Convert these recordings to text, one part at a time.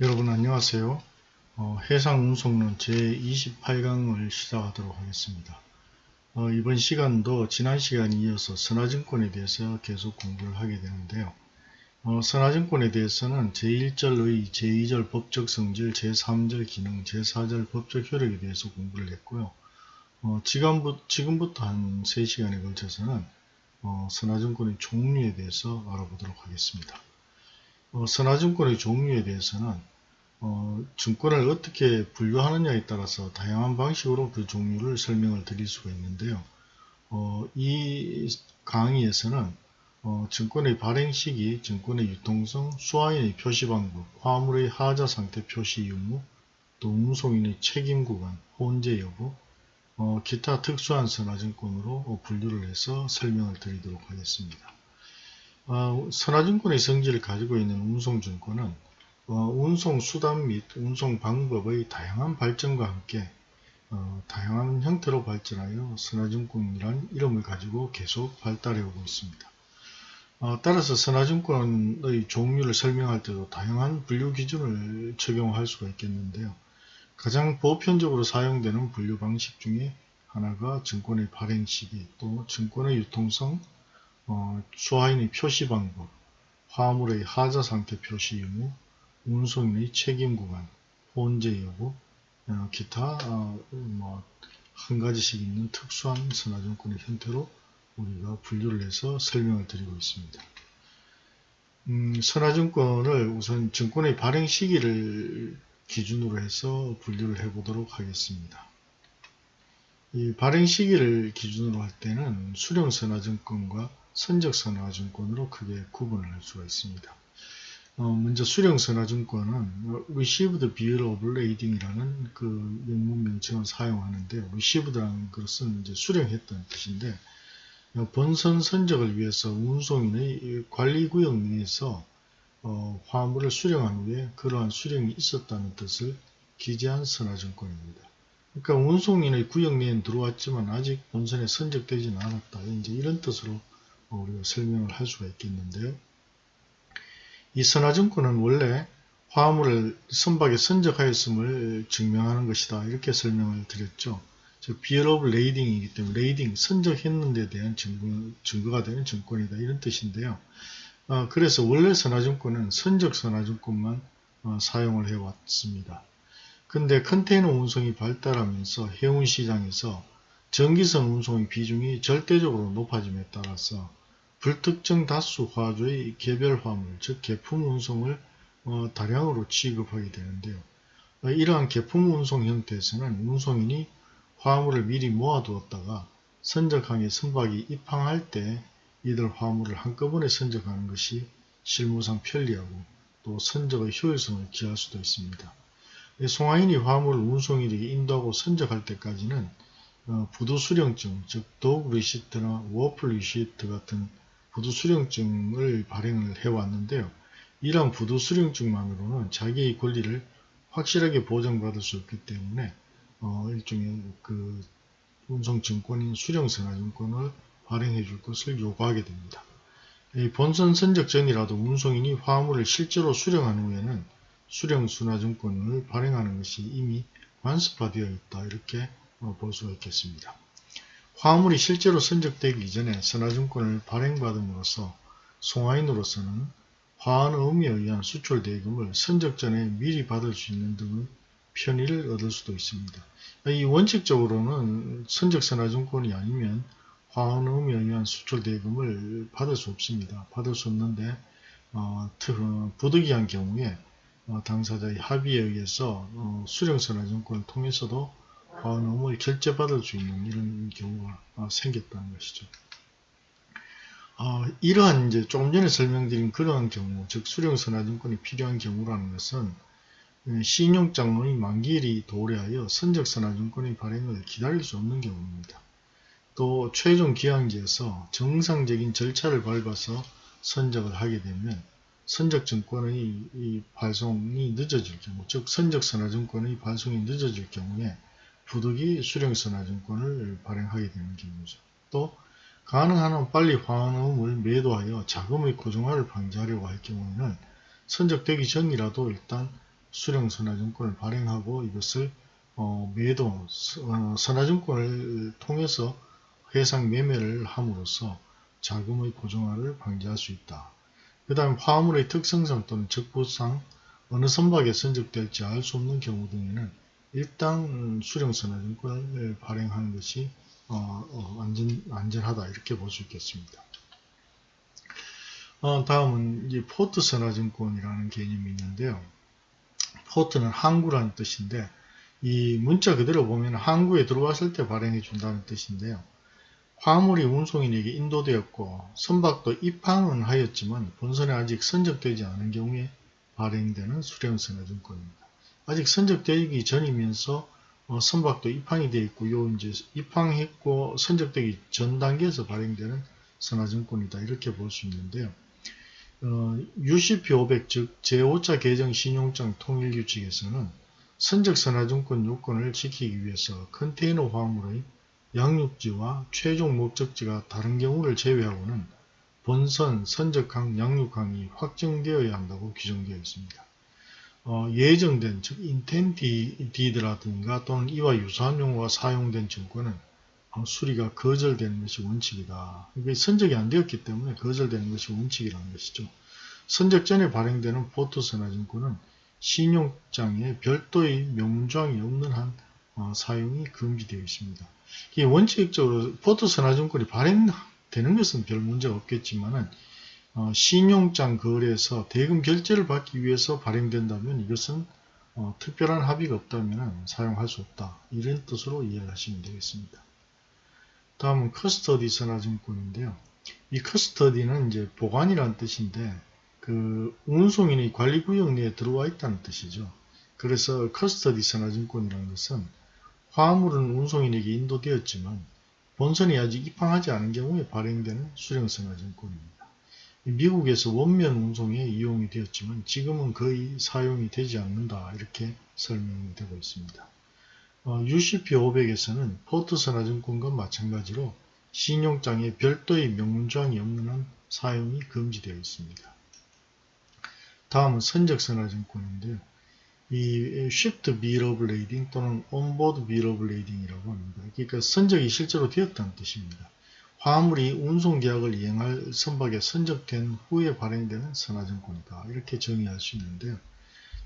여러분 안녕하세요. 어, 해상운송론 제28강을 시작하도록 하겠습니다. 어, 이번 시간도 지난 시간에 이어서 선화증권에 대해서 계속 공부를 하게 되는데요. 어, 선화증권에 대해서는 제1절의 제2절 법적 성질, 제3절 기능, 제4절 법적 효력에 대해서 공부를 했고요. 어, 지금부, 지금부터 한 3시간에 걸쳐서는 어, 선화증권의 종류에 대해서 알아보도록 하겠습니다. 어, 선화증권의 종류에 대해서는 어, 증권을 어떻게 분류하느냐에 따라서 다양한 방식으로 그 종류를 설명을 드릴 수가 있는데요. 어, 이 강의에서는 어, 증권의 발행 시기, 증권의 유통성, 수화인의 표시 방법, 화물의 하자 상태 표시 의무, 또 운송인의 책임 구간, 혼재 여부, 어, 기타 특수한 선화증권으로 분류를 해서 설명을 드리도록 하겠습니다. 어, 선화증권의 성질을 가지고 있는 운송증권은 어, 운송 수단 및 운송 방법의 다양한 발전과 함께 어, 다양한 형태로 발전하여 선화증권이란 이름을 가지고 계속 발달해 오고 있습니다. 어, 따라서 선화증권의 종류를 설명할 때도 다양한 분류 기준을 적용할 수가 있겠는데요. 가장 보편적으로 사용되는 분류 방식 중에 하나가 증권의 발행 시기, 또 증권의 유통성, 어, 수화인의 표시 방법, 화물의 하자 상태 표시 의무, 운송인의 책임 구간, 혼재 여부, 어, 기타 어, 뭐한 가지씩 있는 특수한 선화증권의 형태로 우리가 분류를 해서 설명을 드리고 있습니다. 음, 선화증권을 우선 증권의 발행 시기를 기준으로 해서 분류를 해보도록 하겠습니다. 이 발행 시기를 기준으로 할 때는 수령 선화증권과 선적선화증권으로 크게 구분을 할 수가 있습니다. 어, 먼저 수령선화증권은 Received Bill of Lading이라는 그 영문 명칭을 사용하는데 Received라는 것은 이제 수령했던 뜻인데 본선 선적을 위해서 운송인의 관리구역 내에서 어, 화물을 수령한 후에 그러한 수령이 있었다는 뜻을 기재한 선화증권입니다. 그러니까 운송인의 구역 내에 들어왔지만 아직 본선에 선적되지는 않았다. 이제 이런 뜻으로 우리가 설명을 할 수가 있겠는데요. 이 선화증권은 원래 화물을 선박에 선적하였음을 증명하는 것이다. 이렇게 설명을 드렸죠. 즉, Bill of Lading이기 때문에 lading, 선적했는 데 대한 증거, 증거가 되는 증권이다. 이런 뜻인데요. 어, 그래서 원래 선화증권은 선적 선화증권만 어, 사용을 해왔습니다. 근데 컨테이너 운송이 발달하면서 해운 시장에서 전기선 운송의 비중이 절대적으로 높아짐에 따라서 불특정 다수 화조의 개별 화물, 즉 개품 운송을 어, 다량으로 취급하게 되는데요. 어, 이러한 개품 운송 형태에서는 운송인이 화물을 미리 모아두었다가 선적항에 선박이 입항할 때 이들 화물을 한꺼번에 선적하는 것이 실무상 편리하고 또 선적의 효율성을 기할 수도 있습니다. 송화인이 화물을 운송인에게 인도하고 선적할 때까지는 어, 부두 수령증, 즉 dock receipt나 wharf receipt 같은 부두 수령증을 발행을 해왔는데요. 이러한 부두 수령증만으로는 자기의 권리를 확실하게 보장받을 수 없기 때문에 어, 일종의 그 운송증권인 수령선화증권을 발행해 줄 것을 요구하게 됩니다. 본선 선적 전이라도 운송인이 화물을 실제로 수령한 후에는 수령순화증권을 발행하는 것이 이미 관습화되어 있다 이렇게 어, 볼 수가 있겠습니다. 화물이 실제로 선적되기 이전에 선화증권을 발행받음으로써 송화인으로서는 화한 의미에 의한 수출 대금을 선적 전에 미리 받을 수 있는 등의 편의를 얻을 수도 있습니다. 이 원칙적으로는 선적 선화증권이 아니면 화한 의미에 의한 수출 대금을 받을 수 없습니다. 받을 수 없는데 어, 부득이한 경우에 어, 당사자의 합의에 의해서 어, 수령선화증권을 통해서도 과음을 결제받을 수 있는 이런 경우가 어, 생겼다는 것이죠. 어, 이러한 이제 조금 전에 설명드린 그러한 경우, 즉 수령선화증권이 필요한 경우라는 것은 예, 신용장의 만기일이 도래하여 선적선화증권의 발행을 기다릴 수 없는 경우입니다. 또 최종 기한지에서 정상적인 절차를 밟아서 선적을 하게 되면 선적증권의 발송이 늦어질 경우, 즉 선적선화증권의 발송이 늦어질 경우에 부득이 수령선화증권을 발행하게 되는 경우죠. 또 가능한 한 빨리 화음을 매도하여 자금의 고정화를 방지하려고 할 경우에는 선적되기 전이라도 일단 수령 선화증권을 발행하고 이것을 어, 매도 어, 선화증권을 통해서 해상 매매를 함으로써 자금의 고정화를 방지할 수 있다. 그 다음 화물의 특성상 또는 적부상 어느 선박에 선적될지 알 수 없는 경우 등에는 일단 수령선화 증권을 발행하는 것이 어, 어, 안전, 안전하다 이렇게 볼 수 있겠습니다. 어, 다음은 이 포트 선화증권이라는 개념이 있는데요. 포트는 항구라는 뜻인데 이 문자 그대로 보면 항구에 들어왔을 때 발행해 준다는 뜻인데요. 화물이 운송인에게 인도되었고 선박도 입항은 하였지만 본선에 아직 선적되지 않은 경우에 발행되는 수령선화증권입니다. 아직 선적되기 전이면서 어, 선박도 입항이 되어 있고 요 이제 입항했고 선적되기 전 단계에서 발행되는 선화증권이다 이렇게 볼 수 있는데요. 어, UCP 500 즉 제5차 개정 신용장 통일 규칙에서는 선적 선화증권 요건을 지키기 위해서 컨테이너 화물의 양육지와 최종 목적지가 다른 경우를 제외하고는 본선, 선적항, 양육항이 확정되어야 한다고 규정되어 있습니다. 어, 예정된 즉 인텐디드라든가 또는 이와 유사한 용어가 사용된 증권은 어, 수리가 거절되는 것이 원칙이다. 이게 선적이 안 되었기 때문에 거절되는 것이 원칙이라는 것이죠. 선적 전에 발행되는 포토선화증권은 신용장에 별도의 명문조항이 없는 한 어, 사용이 금지되어 있습니다. 이 원칙적으로 포토선화증권이 발행되는 것은 별 문제가 없겠지만은 어, 신용장 거래에서 대금 결제를 받기 위해서 발행된다면 이것은 어, 특별한 합의가 없다면 사용할 수 없다. 이런 뜻으로 이해를 하시면 되겠습니다. 다음은 커스터디 선화증권인데요. 이 커스터디는 이제 보관이라는 뜻인데 그 운송인의 관리구역 내에 들어와 있다는 뜻이죠. 그래서 커스터디 선화증권이라는 것은 화물은 운송인에게 인도되었지만 본선이 아직 입항하지 않은 경우에 발행되는 수령선화증권입니다. 미국에서 원면 운송에 이용이 되었지만 지금은 거의 사용이 되지 않는다 이렇게 설명이 되고 있습니다. 어, UCP 500에서는 포트선화증권과 마찬가지로 신용장에 별도의 명문조항이 없는 한 사용이 금지되어 있습니다. 다음은 선적선화증권인데요. 이 Shift Lading 또는 of Lading이라고 합니다. 그러니까 선적이 실제로 되었다는 뜻입니다. 화물이 운송계약을 이행할 선박에 선적된 후에 발행되는 선화증권이다. 이렇게 정의할 수 있는데요.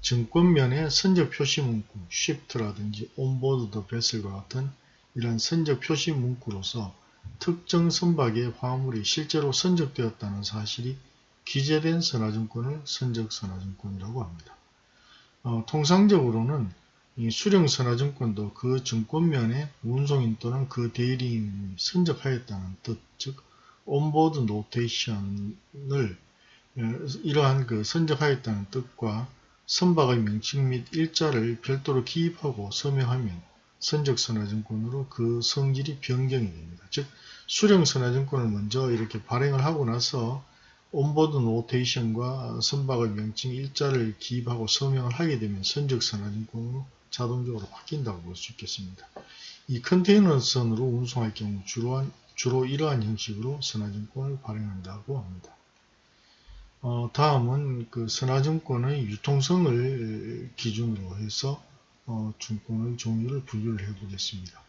증권면에 선적 표시 문구, shift라든지 onboard the vessel과 같은 이런 선적 표시 문구로서 특정 선박의 화물이 실제로 선적되었다는 사실이 기재된 선화증권을 선적 선화증권이라고 합니다. 어, 통상적으로는 이 수령선화증권도 그 증권면에 운송인 또는 그 대리인이 선적하였다는 뜻, 즉 온보드 노테이션을 이러한 그 선적하였다는 뜻과 선박의 명칭 및 일자를 별도로 기입하고 서명하면 선적선화증권으로 그 성질이 변경이 됩니다. 즉 수령선화증권을 먼저 이렇게 발행을 하고 나서 온보드 노테이션과 선박의 명칭 일자를 기입하고 서명을 하게 되면 선적선화증권으로 자동적으로 바뀐다고 볼 수 있겠습니다. 이 컨테이너 선으로 운송할 경우 주로, 주로 이러한 형식으로 선화증권을 발행한다고 합니다. 어, 다음은 그 선화증권의 유통성을 기준으로 해서 어, 증권의 종류를 분류를 해 보겠습니다.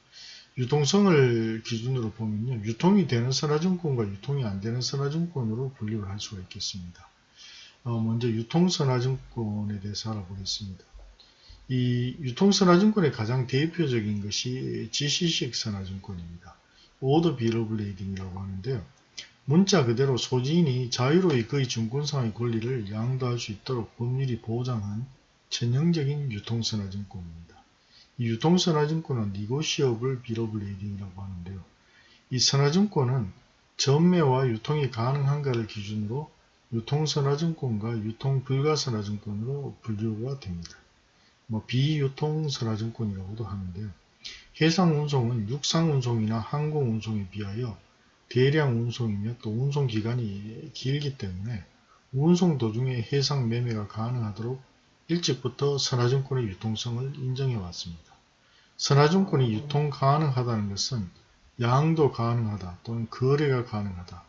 유통성을 기준으로 보면요. 유통이 되는 선화증권과 유통이 안 되는 선화증권으로 분류를 할 수가 있겠습니다. 어, 먼저 유통선화증권에 대해서 알아보겠습니다. 이 유통선화증권의 가장 대표적인 것이 GC식 선화증권입니다. Order Bill of Lading이라고 하는데요. 문자 그대로 소지인이 자유로이 그의 증권상의 권리를 양도할 수 있도록 법률이 보장한 전형적인 유통선화증권입니다. 이 유통선화증권은 Negotiable Bill of Lading이라고 하는데요. 이 선화증권은 전매와 유통이 가능한가를 기준으로 유통선화증권과 유통불가선화증권으로 분류가 됩니다. 뭐 비유통선화증권이라고도 하는데요. 해상운송은 육상운송이나 항공운송에 비하여 대량 운송이며 또 운송기간이 길기 때문에 운송 도중에 해상 매매가 가능하도록 일찍부터 선화증권의 유통성을 인정해 왔습니다. 선화증권이 유통 가능하다는 것은 양도 가능하다 또는 거래가 가능하다,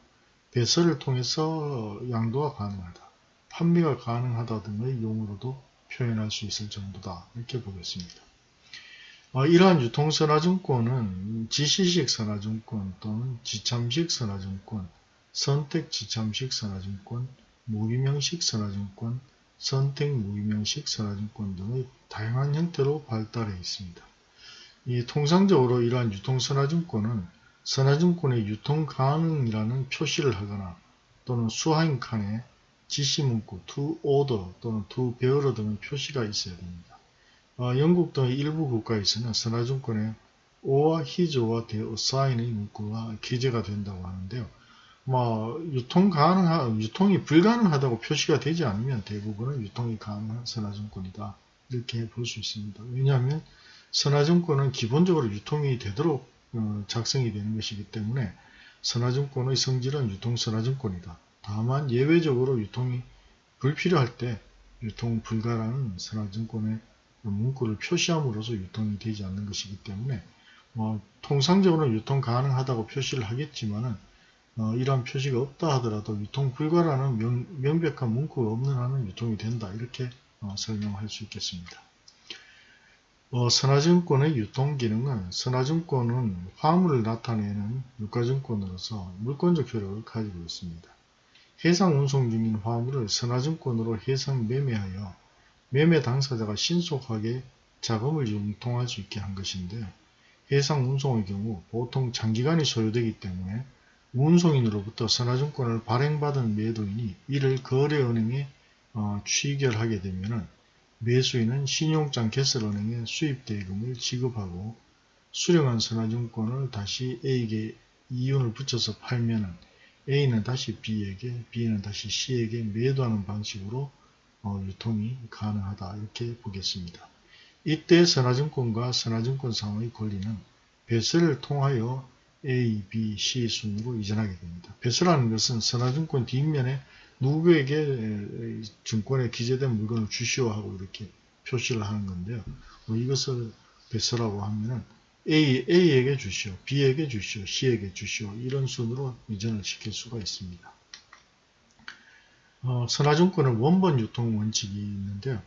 배설을 통해서 양도가 가능하다, 판매가 가능하다 등의 용어로도 표현할 수 있을 정도다 이렇게 보겠습니다. 어, 이러한 유통선화증권은 지시식 선화증권 또는 지참식 선화증권, 선택 지참식 선화증권, 무기명식 선화증권, 선택 무기명식 선화증권 등의 다양한 형태로 발달해 있습니다. 이 통상적으로 이러한 유통선화증권은 선화증권의 유통 가능이라는 표시를 하거나 또는 수하인 칸에 지시문구 to order 또는 to bearer 등의 표시가 있어야 됩니다. 어, 영국 등의 일부 국가에서는 선화증권에 his와 their sign의 문구가 기재가 된다고 하는데요. 뭐 유통 가능한 유통이 불가능하다고 표시가 되지 않으면 대부분은 유통이 가능한 선화증권이다 이렇게 볼 수 있습니다. 왜냐하면 선화증권은 기본적으로 유통이 되도록 어, 작성이 되는 것이기 때문에 선화증권의 성질은 유통선화증권이다. 다만 예외적으로 유통이 불필요할 때 유통 불가라는 선화증권의 문구를 표시함으로써 유통이 되지 않는 것이기 때문에 뭐 통상적으로 유통 가능하다고 표시를 하겠지만은 어, 이러한 표시가 없다 하더라도 유통 불가라는 명, 백한 문구가 없는 한은 유통이 된다 이렇게 어, 설명할 수 있겠습니다. 어, 선화증권의 유통기능은 선화증권은 화물을 나타내는 유가증권으로서 물권적 효력을 가지고 있습니다. 해상 운송 중인 화물을 선화증권으로 해상 매매하여 매매 당사자가 신속하게 자금을 융통할 수 있게 한 것인데 해상 운송의 경우 보통 장기간이 소요되기 때문에 운송인으로부터 선화증권을 발행받은 매도인이 이를 거래은행에 어, 취결하게 되면 매수인은 신용장 개설은행에 수입대금을 지급하고 수령한 선화증권을 다시 A에게 이윤을 붙여서 팔면 A는 다시 B에게, B는 다시 C에게 매도하는 방식으로 어, 유통이 가능하다 이렇게 보겠습니다. 이때 선화증권과 선화증권상의 권리는 배설을 통하여 A, B, C 순으로 이전하게 됩니다. 배설하는 것은 선화증권 뒷면에 누구에게 증권에 기재된 물건을 주시오 하고 이렇게 표시를 하는 건데요. 뭐 이것을 배서를 하고 하면은 A, A에게 주시오, B에게 주시오, C에게 주시오 이런 순으로 이전을 시킬 수가 있습니다. 어, 선화증권은 원본 유통 원칙이 있는데요.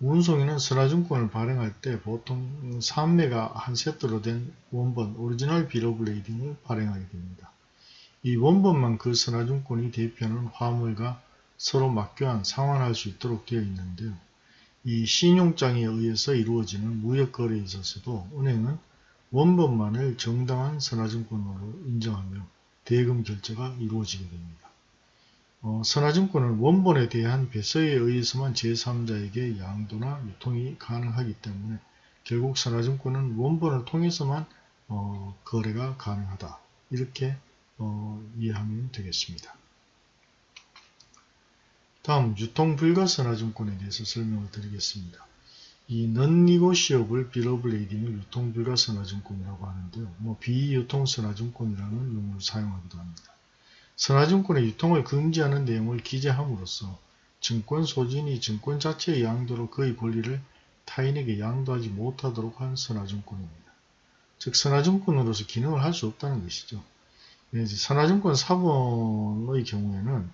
운송인은 선화증권을 발행할 때 보통 3매가 한 세트로 된 원본 Original Bill of Lading을 발행하게 됩니다. 이 원본만 그 선화증권이 대표하는 화물과 서로 맞교환, 상환할 수 있도록 되어 있는데요. 이 신용장에 의해서 이루어지는 무역거래에 있어서도 은행은 원본만을 정당한 선화증권으로 인정하며 대금 결제가 이루어지게 됩니다. 어, 선화증권은 원본에 대한 배서에 의해서만 제3자에게 양도나 유통이 가능하기 때문에 결국 선화증권은 원본을 통해서만 어, 거래가 가능하다. 이렇게 어, 이해하면 되겠습니다. 다음 유통불가 선화증권에 대해서 설명을 드리겠습니다. 이 non-negotiable lading을 유통불가 선화증권이라고 하는데요. 뭐 비유통 선화증권이라는 용어를 사용하기도 합니다. 선화증권의 유통을 금지하는 내용을 기재함으로써 증권 소진이 증권 자체의 양도로 그의 권리를 타인에게 양도하지 못하도록 한 선화증권입니다. 즉 선화증권으로서 기능을 할 수 없다는 것이죠. 선화증권 사본의 경우에는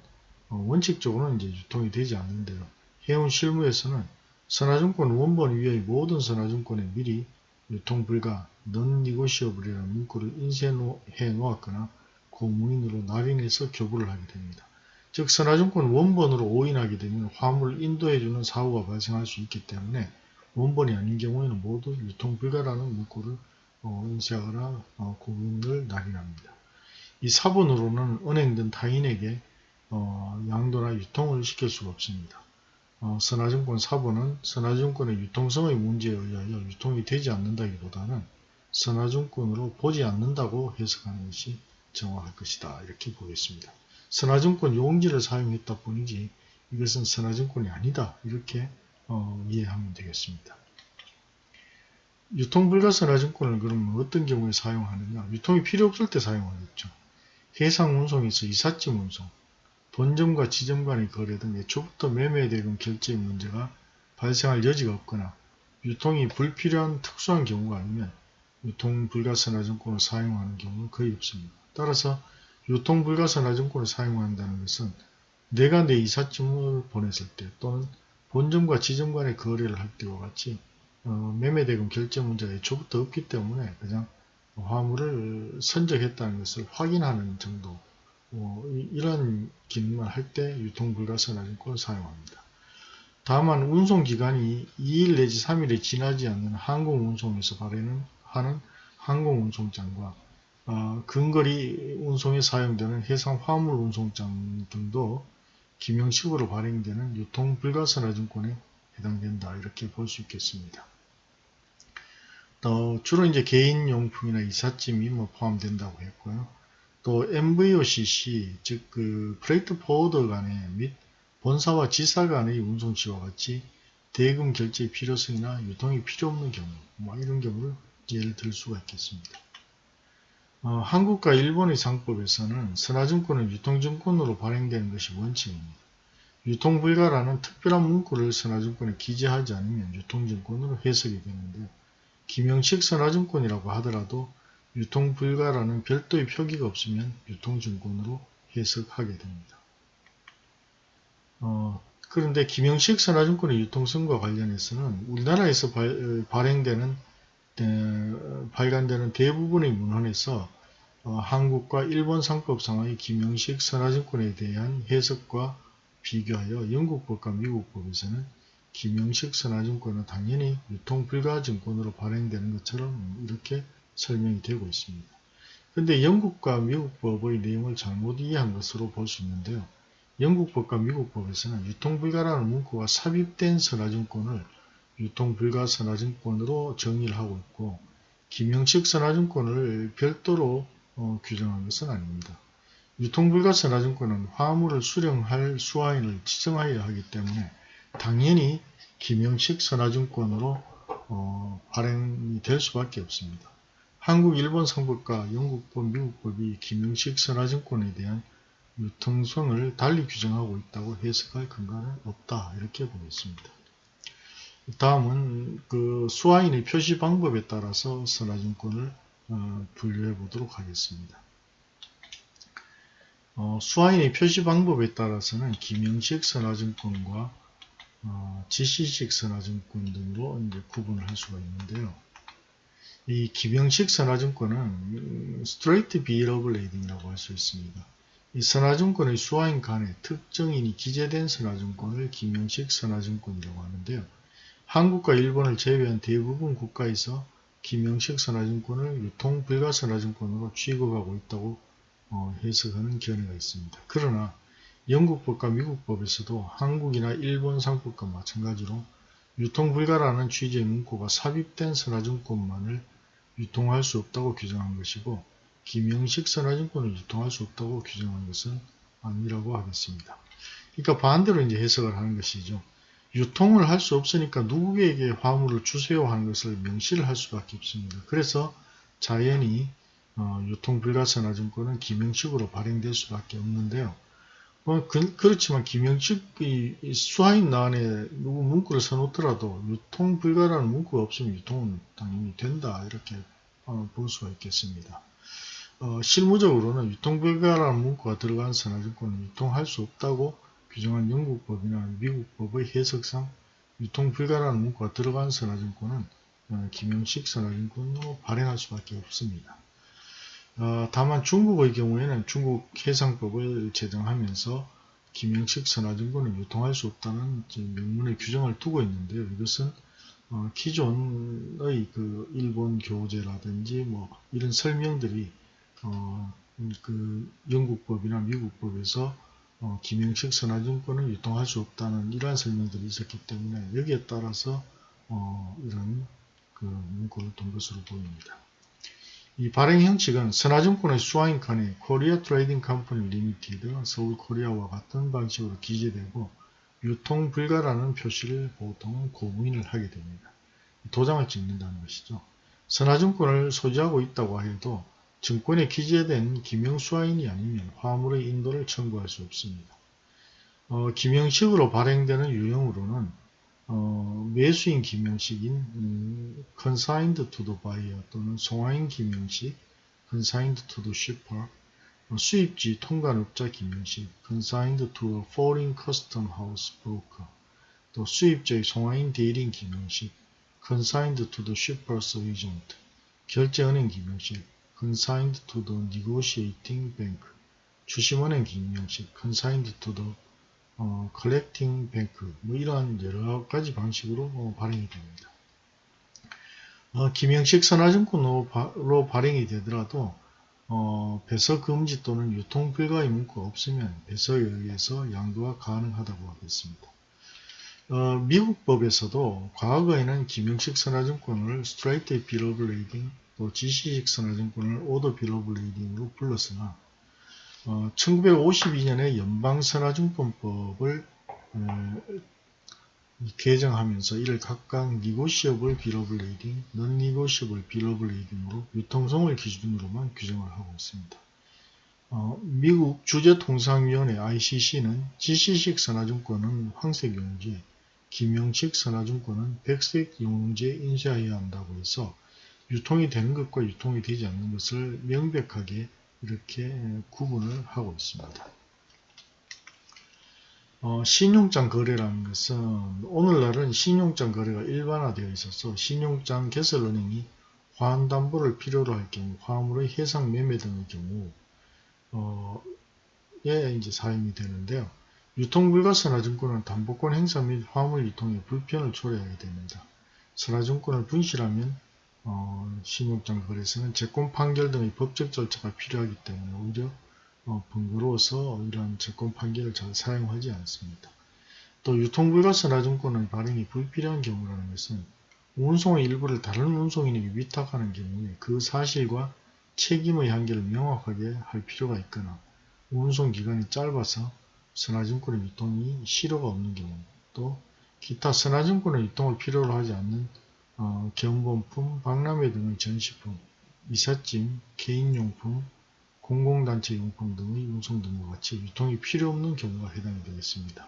어, 원칙적으로는 이제 유통이 되지 않는데요. 해운 실무에서는 선화증권 원본 위의 모든 선화증권에 미리 유통 불가, non-negotiable이라는 문구를 인쇄해 놓았거나 고무인으로 날인해서 교부를 하게 됩니다. 즉 선화증권 원본으로 오인하게 되면 화물을 인도해주는 사고가 발생할 수 있기 때문에 원본이 아닌 경우에는 모두 유통 불가라는 문구를 어, 인쇄하거나 어, 고무인을 날인합니다. 이 사본으로는 은행 등 타인에게 어, 양도나 유통을 시킬 수가 없습니다. 어, 선화증권 사본은 선화증권의 유통성의 문제에 의하여 유통이 되지 않는다기보다는 선화증권으로 보지 않는다고 해석하는 것이 정확할 것이다. 이렇게 보겠습니다. 선화증권 용지를 사용했다 뿐이지 이것은 선화증권이 아니다. 이렇게 어, 이해하면 되겠습니다. 유통불가 선화증권을 그러면 어떤 경우에 사용하느냐 유통이 필요 없을 때 사용하겠죠. 해상 운송에서 이삿짐 운송, 본점과 지점 간의 거래 등 애초부터 매매 대금 결제의 문제가 발생할 여지가 없거나 유통이 불필요한 특수한 경우가 아니면 유통 불가선화증권을 사용하는 경우는 거의 없습니다. 따라서 유통 불가선화증권을 사용한다는 것은 내가 내 이삿짐을 보냈을 때 또는 본점과 지점 간의 거래를 할 때와 같이 어, 매매대금 결제 문제가 애초부터 없기 때문에 그냥 화물을 선적했다는 것을 확인하는 정도 어, 이- 이런 기능만 할때 유통불가선화증권을 사용합니다. 다만 운송기간이 2일 내지 3일이 지나지 않는 항공운송에서 발행하는 하는 항공운송장과 어, 근거리 운송에 사용되는 해상 화물 운송장 등도 기명식으로 발행되는 유통불가선화증권에 해당된다 이렇게 볼 수 있겠습니다. 또 주로 이제 개인용품이나 이삿짐이 뭐 포함된다고 했고요. 또 NVOCC 즉 그 freight forwarder 간의 및 본사와 지사 간의 운송시와 같이 대금 결제 필요성이나 유통이 필요 없는 경우 뭐 이런 경우를 예를 들 수가 있겠습니다. 어, 한국과 일본의 상법에서는 선화증권은 유통증권으로 발행되는 것이 원칙입니다. 유통불가라는 특별한 문구를 선화증권에 기재하지 않으면 유통증권으로 해석이 되는데요. 기명식 선화증권이라고 하더라도 유통 불가라는 별도의 표기가 없으면 유통증권으로 해석하게 됩니다. 어, 그런데 기명식 선화증권의 유통성과 관련해서는 우리나라에서 발, 발행되는 에, 발간되는 대부분의 문헌에서 어, 한국과 일본 상법상의 기명식 선화증권에 대한 해석과 비교하여 영국법과 미국법에서는 기명식 선화증권은 당연히 유통불가증권으로 발행되는 것처럼 이렇게 설명이 되고 있습니다. 그런데 영국과 미국 법의 내용을 잘못 이해한 것으로 볼 수 있는데요. 영국 법과 미국 법에서는 유통불가라는 문구가 삽입된 선화증권을 유통불가 선화증권으로 정의를 하고 있고 기명식 선화증권을 별도로 어, 규정한 것은 아닙니다. 유통불가 선화증권은 화물을 수령할 수화인을 지정하여야 하기 때문에 당연히 기명식 선화증권으로 어, 발행이 될 수밖에 없습니다. 한국, 일본 상법과 영국법, 미국법이 기명식 선화증권에 대한 유통성을 달리 규정하고 있다고 해석할 근거는 없다 이렇게 보겠습니다. 다음은 그 수화인의 표시 방법에 따라서 선화증권을 어, 분류해 보도록 하겠습니다. 어, 수화인의 표시 방법에 따라서는 기명식 선화증권과 어, 지시식 선화증권 등으로 이제 구분을 할 수가 있는데요. 이 기명식 선화증권은 of lading이라고 할 수 있습니다. 이 선화증권의 수화인 간에 특정인이 기재된 선화증권을 기명식 선화증권이라고 하는데요. 한국과 일본을 제외한 대부분 국가에서 기명식 선화증권을 유통불가 선화증권으로 취급하고 있다고 어, 해석하는 견해가 있습니다. 그러나 영국법과 미국법에서도 한국이나 일본 상법과 마찬가지로 유통불가라는 취지의 문구가 삽입된 선화증권만을 유통할 수 없다고 규정한 것이고 기명식 선화증권을 유통할 수 없다고 규정한 것은 아니라고 하겠습니다. 그러니까 반대로 이제 해석을 하는 것이죠. 유통을 할 수 없으니까 누구에게 화물을 주세요 하는 것을 명시를 할 수밖에 없습니다. 그래서 자연히 어, 유통불가선화증권은 기명식으로 발행될 수밖에 없는데요. 뭐 그, 렇지만 기명식이 수화인 안에 누구 문구를 써놓더라도 유통 불가라는 문구가 없으면 유통은 당연히 된다 이렇게 어, 볼 수가 있겠습니다. 어, 실무적으로는 유통 불가라는 문구가 들어간 선화증권은 유통할 수 없다고 규정한 영국법이나 미국법의 해석상 유통 불가라는 문구가 들어간 선화증권은 어, 기명식 선화증권으로 발행할 수밖에 없습니다. 어, 다만 중국의 경우에는 중국 해상법을 제정하면서 기명식 선화증권을 유통할 수 없다는 명문의 규정을 두고 있는데요. 이것은 어, 기존의 그 일본 교재라든지 뭐 이런 설명들이 어, 그 영국법이나 미국법에서 어, 기명식 선화증권을 유통할 수 없다는 이러한 설명들이 있었기 때문에 여기에 따라서 어, 이런 그 문구를 둔 것으로 보입니다. 이 발행 형식은 선화증권의 수화인 칸에 Korea Trading Company Limited Seoul Korea와 같은 방식으로 기재되고 유통 불가라는 표시를 보통 고무인을 하게 됩니다. 도장을 찍는다는 것이죠. 선화증권을 소지하고 있다고 해도 증권에 기재된 기명수화인이 아니면 화물의 인도를 청구할 수 없습니다. 어, 기명식으로 발행되는 유형으로는 어, 매수인 기명식인 음, consigned to the buyer 또는 송화인 기명식 consigned to the shipper 어, 수입지 통관업자 기명식 consigned to a foreign custom house broker 또 수입자의 송화인 대리인 김영식, consigned to the shipper's agent, 결제은행 김영식, consigned to the negotiating bank, 주심은행 김영식, consigned to the 어, collecting bank, 뭐 이러한 여러 가지 방식으로 어, 발행이 됩니다. 어, 김영식 선화증권으로 바, 발행이 되더라도 어, 배서 금지 또는 유통 불가의 문구가 없으면 배서에 의해서 양도가 가능하다고 하겠습니다. 어, 미국 법에서도 과거에는 김영식 선화증권을 of Lading 또 지시식 선화증권을 of Lading으로 불렀으나 어, 1952년에 연방선화증권법을 어, 개정하면서 이를 각각 Non-Negotiable Bill of Lading으로 유통성을 기준으로만 규정을 하고 있습니다. 어, 미국 주재통상위원회 ICC는 지시식 선화증권은 황색 용지에 김영식 선화증권은 백색 용지에 인쇄해야 한다고 해서 유통이 되는 것과 유통이 되지 않는 것을 명백하게 이렇게 구분을 하고 있습니다. 어, 신용장 거래라는 것은 오늘날은 신용장 거래가 일반화되어 있어서 신용장 개설은행이 화환담보를 필요로 할 경우 화물의 해상 매매 등의 경우 어, 에 이제 사용이 되는데요. 유통불가 선화증권은 담보권 행사 및 화물 유통에 불편을 초래하게 됩니다. 선화증권을 분실하면 어, 신용장 거래소는 채권 판결 등의 법적 절차가 필요하기 때문에 오히려 어, 번거로워서 이러한 채권 판결을 잘 사용하지 않습니다. 또 유통불가선화증권의 발행이 불필요한 경우라는 것은 운송의 일부를 다른 운송인에게 위탁하는 경우에 그 사실과 책임의 한계를 명확하게 할 필요가 있거나 운송 기간이 짧아서 선화증권의 유통이 실효가 없는 경우 또 기타 선화증권의 유통을 필요로 하지 않는 어, 경본품, 박람회 등의 전시품, 이삿짐, 개인용품, 공공단체 용품 등의 운송 등과 같이 유통이 필요 없는 경우가 해당이 되겠습니다.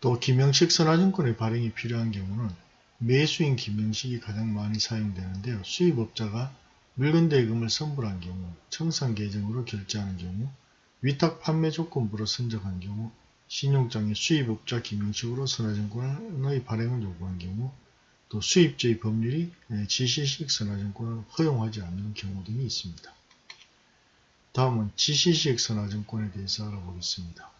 또 김영식 선화증권의 발행이 필요한 경우는 매수인 김영식이 가장 많이 사용되는데요. 수입업자가 물건 대금을 선불한 경우, 청산 계정으로 결제하는 경우, 위탁 판매 조건부로 선정한 경우, 신용장의 수입업자 김영식으로 선화증권의 발행을 요구한 경우 또 수입자의 법률이 지시식 선화증권을 허용하지 않는 경우 등이 있습니다. 다음은 지시식 선화증권에 대해서 알아보겠습니다.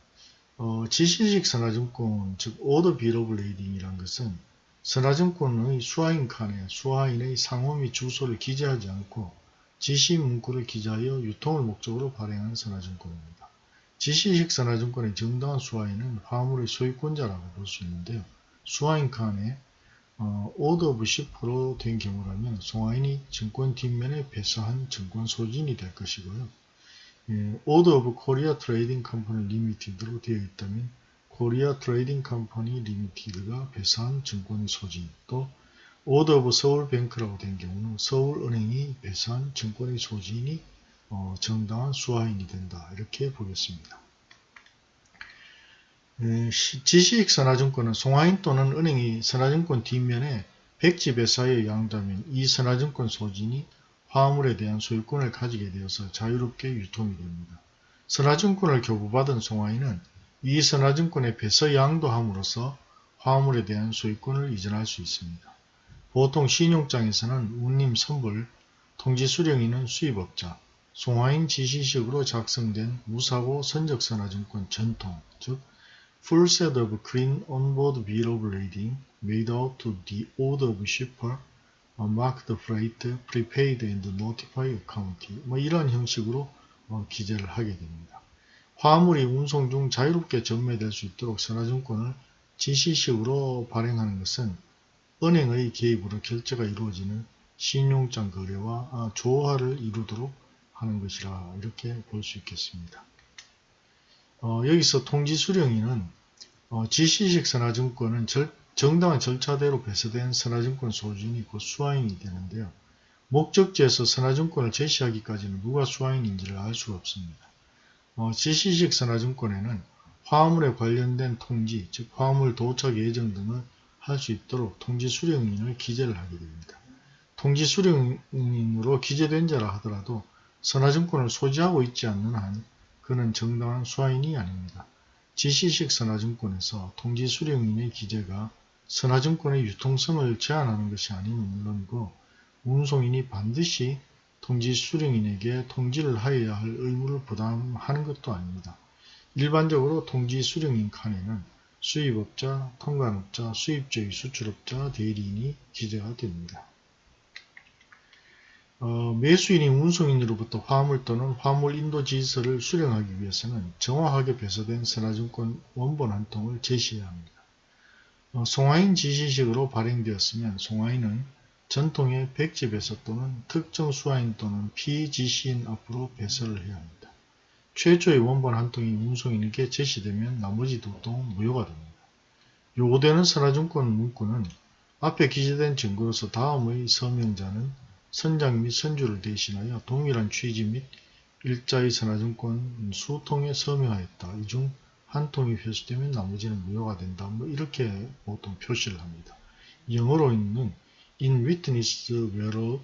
어, 지시식 선화증권, 즉 Order Bill of Lading이란 것은 선화증권의 수하인 칸에 수하인의 상호 및 주소를 기재하지 않고 지시 문구를 기재하여 유통을 목적으로 발행하는 선화증권입니다. 지시식 선화증권의 정당한 수화인은 화물의 소유권자라고 볼 수 있는데요. 수화인 칸에 어, 오더 오브 10%로 된 경우라면 송화인이 증권 뒷면에 배서한 증권 소지인이 될 것이고요. 예, order of Korea Trading Company Limited로 되어 있다면 Korea Trading Company Limited가 배서한 증권의 소지인 또 order of Seoul Bank라고 된 경우는 서울은행이 배서한 증권의 소지인이 어, 정당한 수화인이 된다. 이렇게 보겠습니다. 에, 지식 선화증권은 송화인 또는 은행이 선화증권 뒷면에 백지 배서해 양도하면 이 선화증권 소지인이 화물에 대한 소유권을 가지게 되어서 자유롭게 유통이 됩니다. 선화증권을 교부받은 송화인은 이 선화증권에 배서 양도함으로써 화물에 대한 소유권을 이전할 수 있습니다. 보통 신용장에서는 운임 선불, 통지 수령인은 수입업자, 송화인 지시식으로 작성된 무사고 선적선화증권 전통, 즉 full set of clean onboard bill of lading made out to the order of shipper, marked freight, prepaid and notified account 뭐 이런 형식으로 어, 기재를 하게 됩니다. 화물이 운송 중 자유롭게 전매될 수 있도록 선화증권을 지시식으로 발행하는 것은 은행의 개입으로 결제가 이루어지는 신용장 거래와 아, 조화를 이루도록 하는 것이라 이렇게 볼 수 있겠습니다. 어, 여기서 통지수령인은 어, 지시식 선화증권은 절, 정당한 절차대로 배서된 선화증권 소진이 곧 수화인이 되는데요. 목적지에서 선화증권을 제시하기까지는 누가 수화인인지를 알 수가 없습니다. 어, 지시식 선화증권에는 화물에 관련된 통지, 즉 화물 도착 예정 등을 할 수 있도록 통지 수령인을 기재를 하게 됩니다. 통지 수령인으로 기재된 자라 하더라도 선화증권을 소지하고 있지 않는 한 그는 정당한 수화인이 아닙니다. 지시식 선화증권에서 통지 수령인의 기재가 선화증권의 유통성을 제한하는 것이 아닌 물론이고 운송인이 반드시 통지 수령인에게 통지를 하여야 할 의무를 부담하는 것도 아닙니다. 일반적으로 통지 수령인 칸에는 수입업자, 통관업자, 수입주의 수출업자, 대리인이 기재가 됩니다. 어, 매수인이 운송인으로부터 화물 또는 화물 인도 지시서를 수령하기 위해서는 정확하게 배서된 선화증권 원본 한 통을 제시해야 합니다. 어, 송화인 지시식으로 발행되었으면 송화인은 전통의 백지 배서 또는 특정 수화인 또는 피지시인 앞으로 배서를 해야 합니다. 최초의 원본 한 통이 운송인에게 제시되면 나머지 두 통은 무효가 됩니다. 요구되는 선화증권 문구는 앞에 기재된 증거로서 다음의 서명자는 선장 및 선주를 대신하여 동일한 취지 및 일자의 선화증권 수통에 서명하였다. 이 중 한 통이 회수되면 나머지는 무효가 된다. 뭐 이렇게 보통 표시를 합니다. 영어로 있는 in witness whereof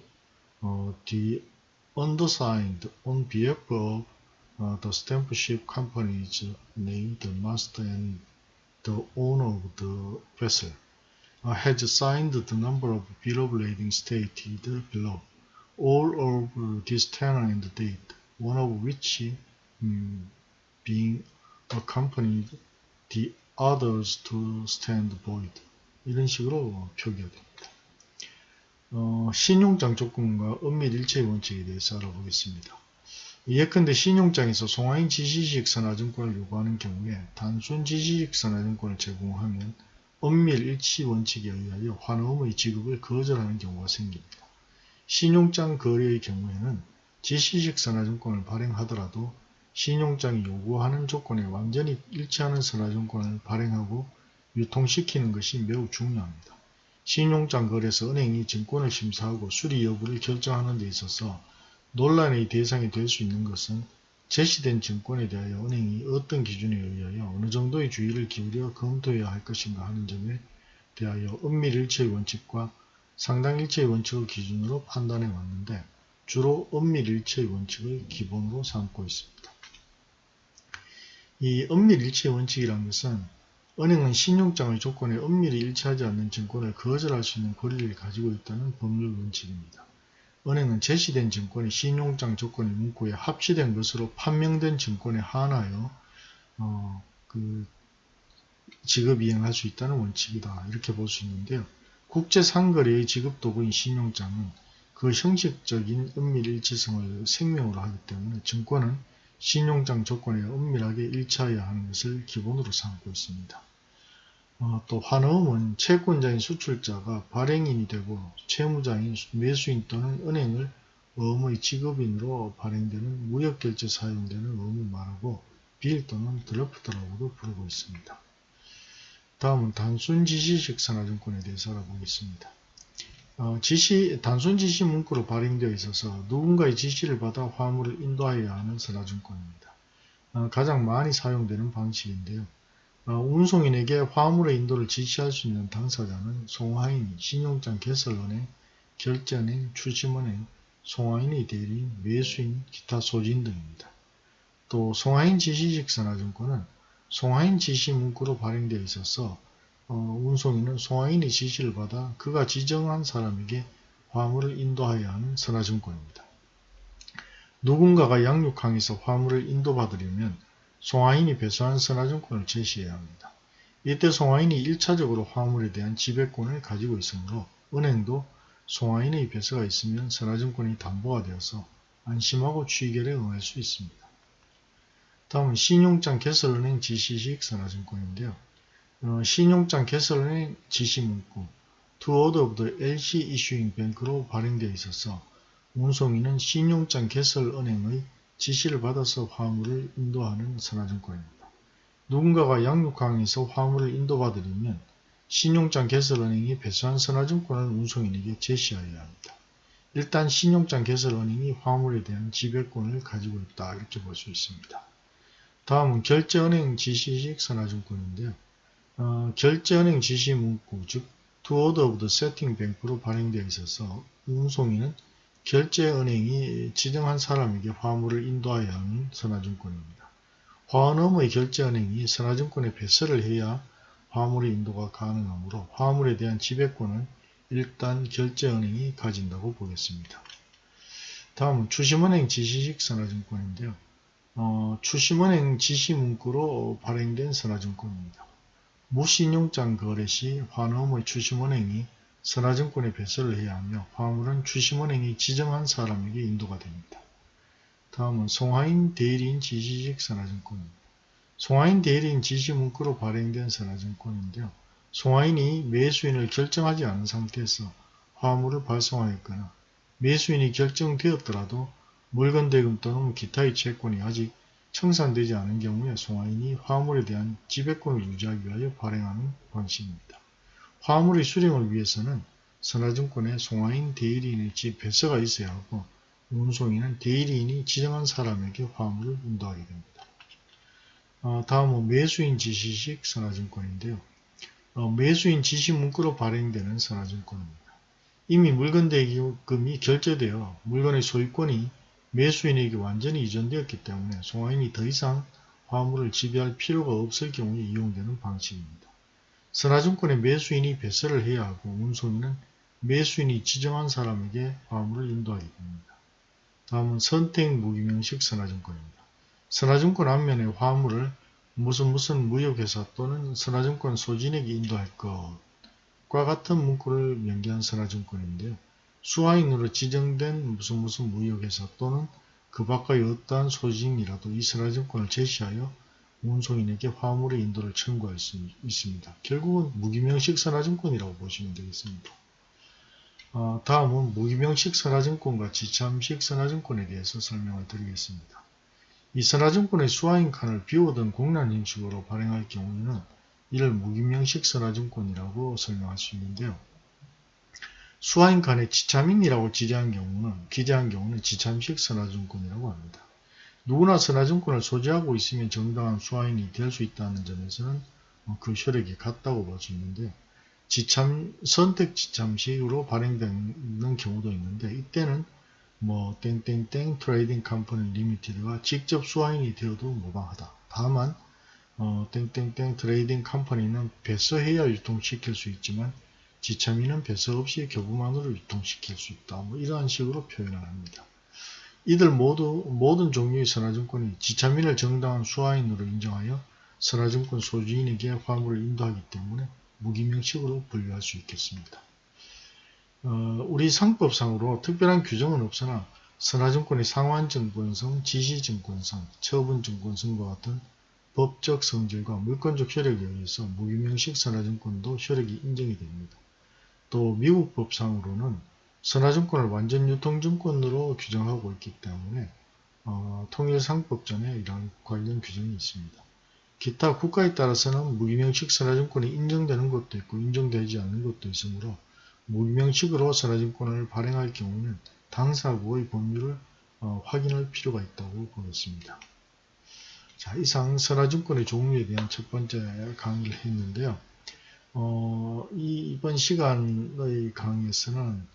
uh, the undersigned on behalf of uh, the stamp ship companies named the master and the owner of the vessel uh, has signed the number of bill of lading stated below. All of this tenor and date, one of which um, being accompanied the others to stand void. 이런 식으로 표기가 됩니다. 어, 신용장 조건과 은밀 일체의 원칙에 대해서 알아보겠습니다. 예컨대 신용장에서 송화인 지시식 선화증권을 요구하는 경우에 단순 지시식 선화증권을 제공하면 은밀 일치 원칙에 의하여 환음의 지급을 거절하는 경우가 생깁니다. 신용장 거래의 경우에는 지시식 선화증권을 발행하더라도 신용장이 요구하는 조건에 완전히 일치하는 선화증권을 발행하고 유통시키는 것이 매우 중요합니다. 신용장 거래에서 은행이 증권을 심사하고 수리 여부를 결정하는 데 있어서 논란의 대상이 될 수 있는 것은 제시된 증권에 대하여 은행이 어떤 기준에 의하여 어느 정도의 주의를 기울여 검토해야 할 것인가 하는 점에 대하여 은밀일체의 원칙과 상당일체의 원칙을 기준으로 판단해 왔는데 주로 은밀일체의 원칙을 기본으로 삼고 있습니다. 이 은밀일체의 원칙이라는 것은 은행은 신용장의 조건에 은밀히 일치하지 않는 증권을 거절할 수 있는 권리를 가지고 있다는 법률 원칙입니다. 은행은 제시된 증권이 신용장 조건의 문구에 합치된 것으로 판명된 증권에 한하여 어, 그 지급 이행할 수 있다는 원칙이다 이렇게 볼 수 있는데요. 국제상거래의 지급도구인 신용장은 그 형식적인 은밀일치성을 생명으로 하기 때문에 증권은 신용장 조건에 은밀하게 일치하여야 하는 것을 기본으로 삼고 있습니다. 어, 또 환어음은 채권자인 수출자가 발행인이 되고 채무자인 매수인 또는 은행을 어음의 지급인으로 발행되는 무역결제 사용되는 어음을 말하고 빌 또는 드러프트라고도 부르고 있습니다. 다음은 단순 지시식 산화증권에 대해서 알아보겠습니다. 어, 지시, 단순 지시 문구로 발행되어 있어서 누군가의 지시를 받아 화물을 인도하여야 하는 산화증권입니다. 어, 가장 많이 사용되는 방식인데요. 어, 운송인에게 화물의 인도를 지시할 수 있는 당사자는 송화인, 신용장 개설은행, 결제은행, 출심은행, 송화인의 대리인, 매수인, 기타 소진 등입니다. 또 송화인 지시식 산화증권은 송하인 지시 문구로 발행되어 있어서 어, 운송인은 송하인의 지시를 받아 그가 지정한 사람에게 화물을 인도하여야 하는 선화증권입니다. 누군가가 양육항에서 화물을 인도받으려면 송하인이 배수한 선화증권을 제시해야 합니다. 이때 송하인이 1차적으로 화물에 대한 지배권을 가지고 있으므로 은행도 송하인의 배서가 있으면 선화증권이 담보가 되어서 안심하고 취결에 응할 수 있습니다. 다음은 신용장 개설은행 지시식 선화증권인데요. 어, 신용장 개설은행 지시문구 To order of the LC issuing bank로 발행되어 있어서 운송인은 신용장 개설은행의 지시를 받아서 화물을 인도하는 선화증권입니다. 누군가가 양육항에서 화물을 인도받으려면 신용장 개설은행이 배수한 선화증권을 운송인에게 제시하여야 합니다. 일단 신용장 개설은행이 화물에 대한 지배권을 가지고 있다 이렇게 볼 수 있습니다. 다음은 결제은행 지시식 선화증권인데요. 어, 결제은행 지시 문구, 즉 To Order of the Setting Bank로 발행되어 있어서 운송인은 결제은행이 지정한 사람에게 화물을 인도하여야 하는 선화증권입니다. 화원음의 결제은행이 선화증권에 배설을 해야 화물의 인도가 가능하므로 화물에 대한 지배권은 일단 결제은행이 가진다고 보겠습니다. 다음은 추심은행 지시식 선화증권인데요. 어, 추심은행 지시문구로 발행된 선화증권입니다. 무신용장 거래 시 화놈의 추심은행이 선화증권에 배설을 해야 하며 화물은 추심은행이 지정한 사람에게 인도가 됩니다. 다음은 송하인 대리인 지시식 선화증권입니다. 송하인 대리인 지시 문구로 발행된 선화증권인데요. 송하인이 매수인을 결정하지 않은 상태에서 화물을 발송하였거나 매수인이 결정되었더라도 물건 대금 또는 기타의 채권이 아직 청산되지 않은 경우에 송하인이 화물에 대한 지배권을 유지하기 위하여 발행하는 방식입니다. 화물의 수령을 위해서는 선화증권에 송하인 대리인의 집 배서가 있어야 하고 운송인은 대리인이 지정한 사람에게 화물을 인도하게 됩니다. 어, 다음은 매수인 지시식 선화증권인데요. 어, 매수인 지시 문구로 발행되는 선화증권입니다. 이미 물건 대금이 결제되어 물건의 소유권이 매수인에게 완전히 이전되었기 때문에 송화인이 더 이상 화물을 지배할 필요가 없을 경우에 이용되는 방식입니다. 선화증권의 매수인이 배설을 해야 하고 운송인은 매수인이 지정한 사람에게 화물을 인도하게 됩니다. 다음은 선택 무기명식 선화증권입니다. 선화증권 앞면에 화물을 무슨 무슨 무역회사 또는 선화증권 소진에게 인도할 것과 같은 문구를 명기한 선화증권인데요. 수화인으로 지정된 무슨 무슨 무역회사 또는 그 밖의 어떠한 소진이라도 이 선화증권을 제시하여 운송인에게 화물의 인도를 청구할 수 있습니다. 결국은 무기명식 선화증권이라고 보시면 되겠습니다. 어, 다음은 무기명식 선화증권과 지참식 선화증권에 대해서 설명을 드리겠습니다. 이 선화증권의 수화인 칸을 비우던 공란 형식으로 발행할 경우에는 이를 무기명식 선화증권이라고 설명할 수 있는데요. 수화인 칸에 지참인이라고 지정한 경우는 기재한 경우는 지참식 선화증권이라고 합니다. 누구나 선화증권을 소지하고 있으면 정당한 수화인이 될 수 있다는 점에서는 그 효력이 같다고 볼 수 있는데 지참 선택 지참식으로 발행되는 경우도 있는데 이때는 뭐 땡땡땡 Trading Company Limited가 직접 수화인이 되어도 무방하다. 다만 어, 땡땡땡 Trading Company는 배서해야 유통시킬 수 있지만 지참인은 배서 없이 교부만으로 유통시킬 수 있다. 뭐 이러한 식으로 표현을 합니다. 이들 모두 모든 종류의 선화증권이 지참인을 정당한 수화인으로 인정하여 선화증권 소주인에게 화물을 인도하기 때문에 무기명식으로 분류할 수 있겠습니다. 어, 우리 상법상으로 특별한 규정은 없으나 선화증권의 상환증권성, 지시증권성, 처분증권성과 같은 법적 성질과 물권적 효력에 의해서 무기명식 선화증권도 효력이 인정이 됩니다. 또 미국 법상으로는 선화증권을 완전 유통증권으로 규정하고 있기 때문에 어, 통일상법전에 이런 관련 규정이 있습니다. 기타 국가에 따라서는 무기명식 선화증권이 인정되는 것도 있고 인정되지 않는 것도 있으므로 무기명식으로 선화증권을 발행할 경우는 당사국의 법률을 어, 확인할 필요가 있다고 보겠습니다. 자, 이상 선화증권의 종류에 대한 첫 번째 강의를 했는데요. 어, 이, 이번 시간의 강의에서는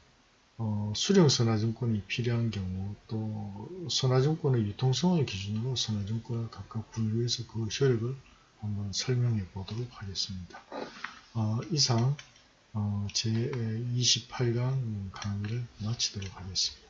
어, 수령 선화증권이 필요한 경우 또 선화증권의 유통성을 기준으로 선화증권을 각각 분류해서 그 효력을 한번 설명해 보도록 하겠습니다. 어, 이상 어, 제 28강 강의를 마치도록 하겠습니다.